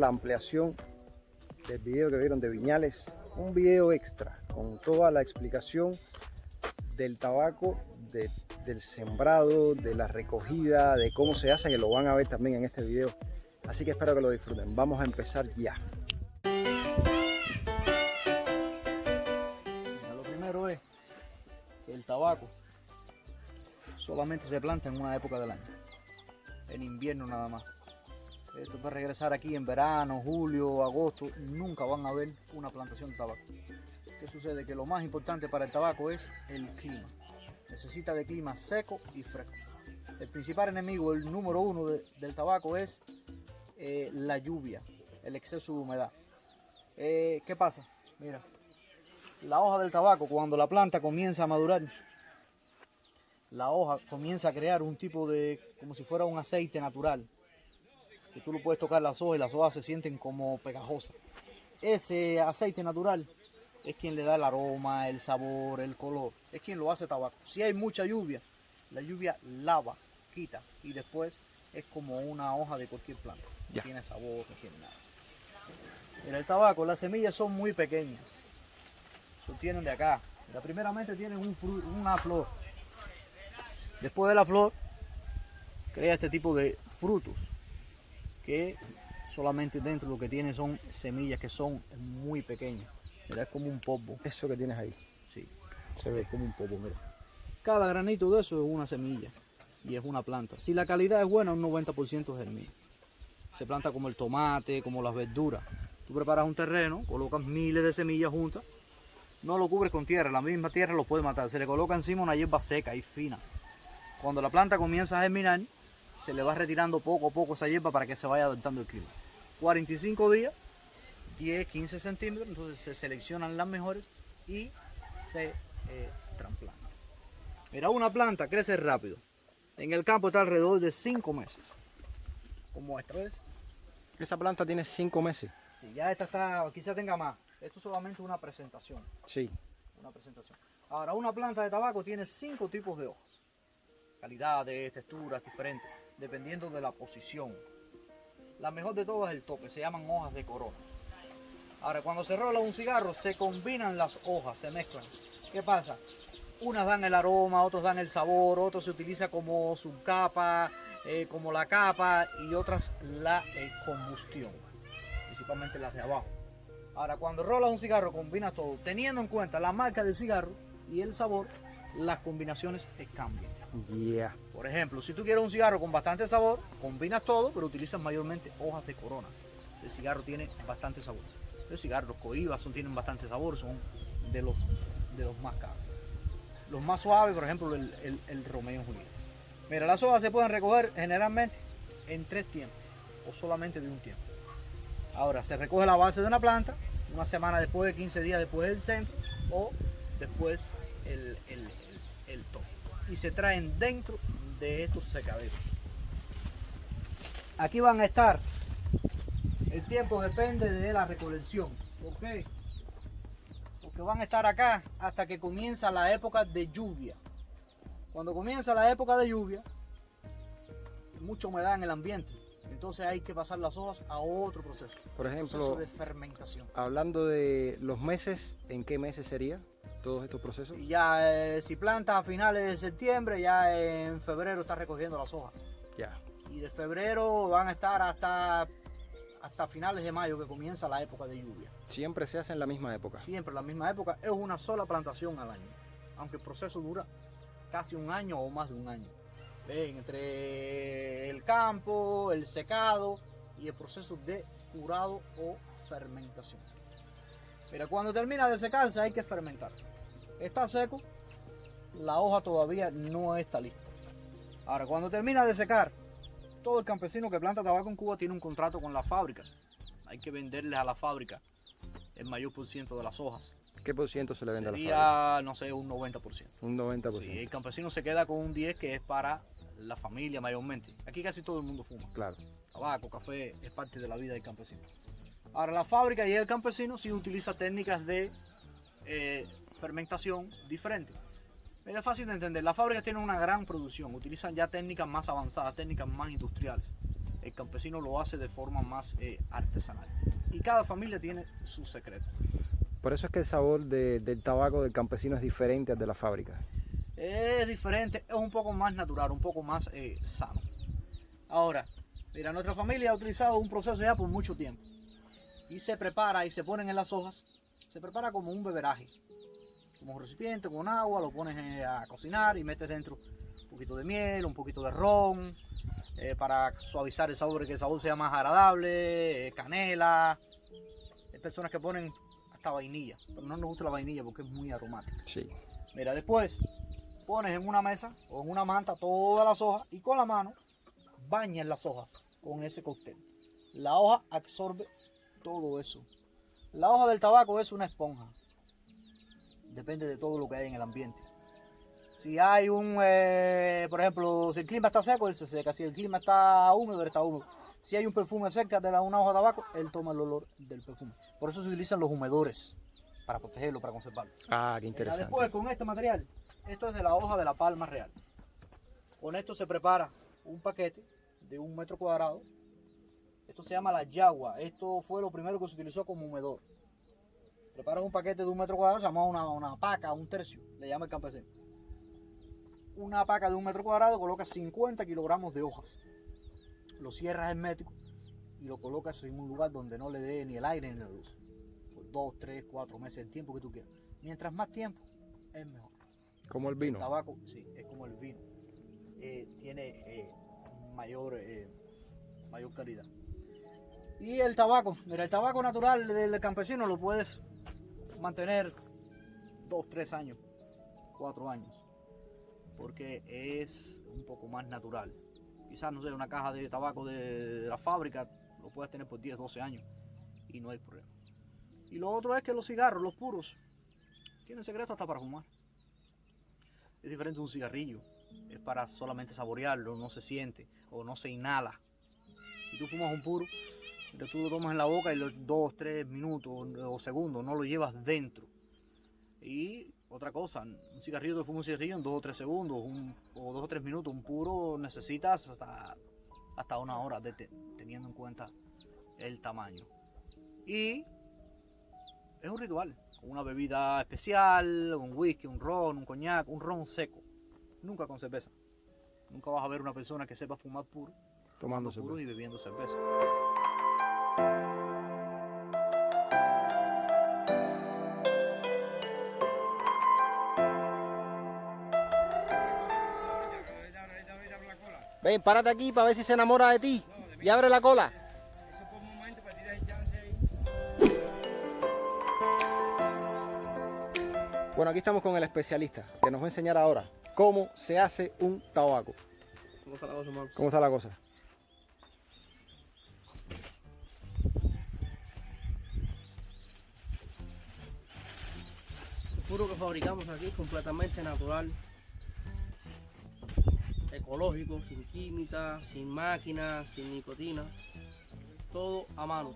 la ampliación del video que vieron de Viñales, un video extra con toda la explicación del tabaco, del sembrado, de la recogida, de cómo se hace, que lo van a ver también en este video. Así que espero que lo disfruten. Vamos a empezar ya. Lo primero es que el tabaco solamente se planta en una época del año, en invierno nada más. Esto puede regresar aquí en verano, julio, agosto, nunca van a ver una plantación de tabaco. ¿Qué sucede? Que lo más importante para el tabaco es el clima. Necesita de clima seco y fresco. El principal enemigo, el número uno del tabaco es eh, la lluvia, el exceso de humedad. Eh, ¿Qué pasa? Mira, la hoja del tabaco cuando la planta comienza a madurar, la hoja comienza a crear un tipo de, como si fuera un aceite natural, que tú lo puedes tocar las hojas y las hojas se sienten como pegajosas. Ese aceite natural es quien le da el aroma, el sabor, el color, es quien lo hace tabaco. Si hay mucha lluvia, la lluvia lava, quita y después es como una hoja de cualquier planta. No tiene sabor, no tiene nada. En el tabaco las semillas son muy pequeñas, se obtienen de acá. La primeramente tienen un una flor. Después de la flor, crea este tipo de frutos que solamente dentro lo que tiene son semillas que son muy pequeñas. Mira, es como un polvo. Eso que tienes ahí. Sí, se ve como un polvo, mira. Cada granito de eso es una semilla y es una planta. Si la calidad es buena, un 90% germina. Se planta como el tomate, como las verduras. Tú preparas un terreno, colocas miles de semillas juntas, no lo cubres con tierra, la misma tierra lo puede matar. Se le coloca encima una hierba seca y fina. Cuando la planta comienza a germinar, se le va retirando poco a poco esa hierba para que se vaya adaptando el clima. 45 días, 10, 15 centímetros, entonces se seleccionan las mejores y se eh, trasplantan. Mira, una planta crece rápido. En el campo está alrededor de 5 meses. Como esta, ¿ves? Esa planta tiene 5 meses. Sí, ya esta está, quizá tenga más. Esto es solamente una presentación. Sí. Una presentación. Ahora, una planta de tabaco tiene 5 tipos de hojas. Calidades, texturas diferentes dependiendo de la posición. La mejor de todas es el tope, se llaman hojas de corona. Ahora, cuando se rola un cigarro, se combinan las hojas, se mezclan. ¿Qué pasa? Unas dan el aroma, otros dan el sabor, otros se utiliza como subcapa, eh, como la capa y otras la eh, combustión, principalmente las de abajo. Ahora, cuando rola un cigarro, combina todo, teniendo en cuenta la marca del cigarro y el sabor, las combinaciones cambian. Por ejemplo, si tú quieres un cigarro con bastante sabor, combinas todo, pero utilizas mayormente hojas de corona. El cigarro tiene bastante sabor. Los cigarros coibas son, tienen bastante sabor, son de los, de los más caros. Los más suaves, por ejemplo, el, el, Romeo Julieta. Mira, las hojas se pueden recoger generalmente en tres tiempos o solamente de un tiempo. Ahora, se recoge la base de una planta, una semana después, 15 días después del centro o después el, el, el tope y se traen dentro de estos secaderos. Aquí van a estar, el tiempo depende de la recolección, ¿ok? Porque van a estar acá hasta que comienza la época de lluvia. Cuando comienza la época de lluvia, mucha humedad en el ambiente. Entonces hay que pasar las hojas a otro proceso. Por ejemplo, de fermentación. Hablando de los meses, ¿en qué meses sería? Todos estos procesos? Y ya eh, si plantas a finales de septiembre, ya en febrero estás recogiendo las hojas. Ya. Y de febrero van a estar hasta, hasta finales de mayo que comienza la época de lluvia. ¿Siempre se hace en la misma época? Siempre en la misma época. Es una sola plantación al año. Aunque el proceso dura casi un año o más de un año. Ven, entre el campo, el secado y el proceso de curado o fermentación. Mira, cuando termina de secarse hay que fermentar. Está seco, la hoja todavía no está lista. Ahora, cuando termina de secar, todo el campesino que planta tabaco en Cuba tiene un contrato con las fábricas. Hay que venderles a la fábrica el mayor por ciento de las hojas. ¿Qué por ciento se le vende a la fábrica? no sé, un 90%. Un 90%. Sí, el campesino se queda con un 10 que es para la familia mayormente. Aquí casi todo el mundo fuma. Claro. Tabaco, café, es parte de la vida del campesino. Ahora la fábrica y el campesino sí utiliza técnicas de eh, fermentación diferentes. Es fácil de entender, las fábricas tienen una gran producción, utilizan ya técnicas más avanzadas, técnicas más industriales. el campesino lo hace de forma más eh, artesanal. Y cada familia tiene su secreto. Por eso es que el sabor de- del tabaco del campesino es diferente al de la fábrica. Es diferente, es un poco más natural, un poco más eh, sano. Ahora, mira, nuestra familia ha utilizado un proceso ya por mucho tiempo. Y se prepara y se ponen en las hojas. Se prepara como un beberaje. Como un recipiente con agua, lo pones eh, a cocinar y metes dentro un poquito de miel, un poquito de ron, eh, para suavizar el sabor que el sabor sea más agradable, eh, canela. Hay personas que ponen hasta vainilla, pero no nos gusta la vainilla porque es muy aromática. Sí. Mira, después pones en una mesa o en una manta todas las hojas y con la mano bañas las hojas con ese cóctel. La hoja absorbe todo eso. La hoja del tabaco es una esponja. Depende de todo lo que hay en el ambiente. Si hay un, eh, por ejemplo, si el clima está seco, él se seca. Si el clima está húmedo, él está húmedo. Si hay un perfume cerca de la, una hoja de tabaco, él toma el olor del perfume. Por eso se utilizan los humedores para protegerlo, para conservarlo. Ah, qué Mira, interesante. Después con este material, esto es de la hoja de la palma real. Con esto se prepara un paquete de un metro cuadrado. Esto se llama la yagua. Esto fue lo primero que se utilizó como humedor. Preparas un paquete de un metro cuadrado, se llama una, una paca, un tercio, le llama el campesino. Una paca de un metro cuadrado, colocas 50 kilogramos de hojas. Lo cierras hermético y lo colocas en un lugar donde no le dé ni el aire ni la luz. Por dos, tres, cuatro meses, el tiempo que tú quieras. Mientras más tiempo, es mejor. Como el El vino. tabaco, sí, es como el vino. Eh, tiene eh, mayor, eh, mayor calidad. Y el tabaco, mira, el tabaco natural del campesino lo puedes mantener dos, tres años, cuatro años, porque es un poco más natural. Quizás, no sé, una caja de tabaco de, la fábrica lo puedes tener por 10, 12 años y no hay problema. Y lo otro es que los cigarros, los puros, tienen secreto hasta para fumar. Es diferente de un cigarrillo. Es para solamente saborearlo, no se siente o no se inhala. Si tú fumas un puro, pero tú lo tomas en la boca y los dos, tres minutos o segundos no lo llevas dentro. Y otra cosa, un cigarrillo te fuma un cigarrillo en dos o tres segundos un- o dos o tres minutos. Un puro necesitas hasta, hasta una hora de te- teniendo en cuenta el tamaño. Y es un ritual. Una bebida especial, un whisky, un ron, un coñac, un ron seco. Nunca con cerveza. Nunca vas a ver una persona que sepa fumar puro, Tomando puro cerveza. y bebiendo cerveza. Ven, párate aquí para ver si se enamora de ti. Y abre la cola. Bueno, aquí estamos con el especialista que nos va a enseñar ahora cómo se hace un tabaco. ¿Cómo está la cosa, Marco? ¿Cómo está la cosa? Puro que fabricamos aquí es completamente natural, ecológico, sin química, sin máquinas, sin nicotina, todo a mano.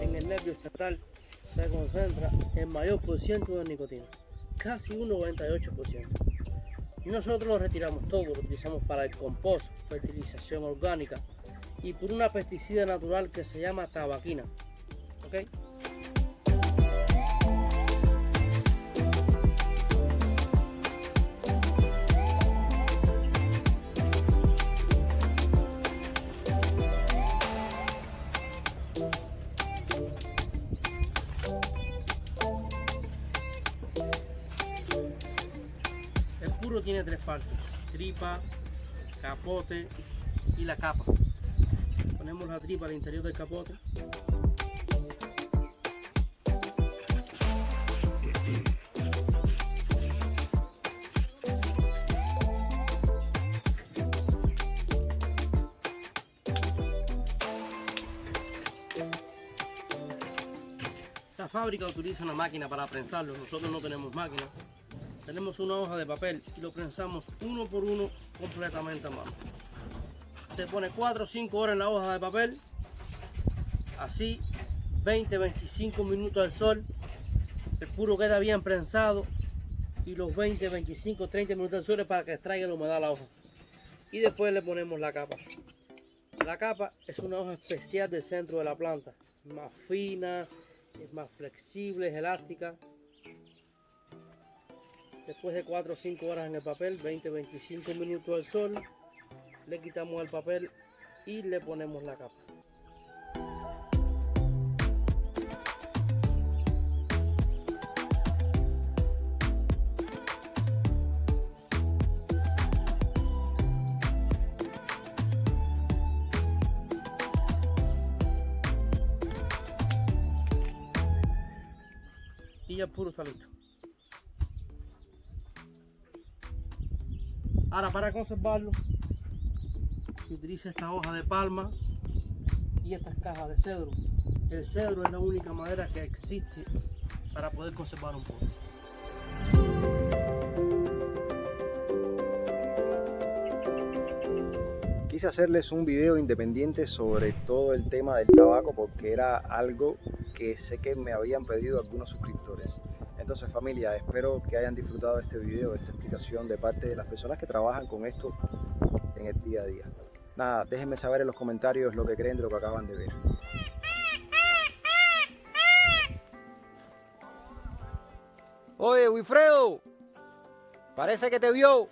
En el nervio estatal se concentra el mayor por ciento de nicotina, casi un 98%. Y nosotros lo retiramos todo, lo utilizamos para el compost, fertilización orgánica y por una pesticida natural que se llama tabaquina. ¿Ok? Puro tiene tres partes, tripa, capote y la capa. Ponemos la tripa al interior del capote. La fábrica utiliza una máquina para prensarlo, nosotros no tenemos máquina. Tenemos una hoja de papel y lo prensamos uno por uno completamente a mano. Se pone 4 o 5 horas en la hoja de papel, así 20-25 minutos al sol. El puro queda bien prensado y los 20, 25, 30 minutos al sol para que extraiga la humedad a la hoja. Y después le ponemos la capa. La capa es una hoja especial del centro de la planta. Más fina, es más flexible, es elástica. Después de 4 o 5 horas en el papel, 20-25 minutos al sol, le quitamos el papel y le ponemos la capa. y ya puro está listo. Ahora para conservarlo, se utiliza esta hoja de palma y estas cajas de cedro. El cedro es la única madera que existe para poder conservar un puro. Quise hacerles un video independiente sobre todo el tema del tabaco porque era algo que sé que me habían pedido algunos suscriptores. Entonces familia, espero que hayan disfrutado de este video, de esta explicación de parte de las personas que trabajan con esto en el día a día. Nada, déjenme saber en los comentarios lo que creen de lo que acaban de ver. Oye, Wilfredo, parece que te vio.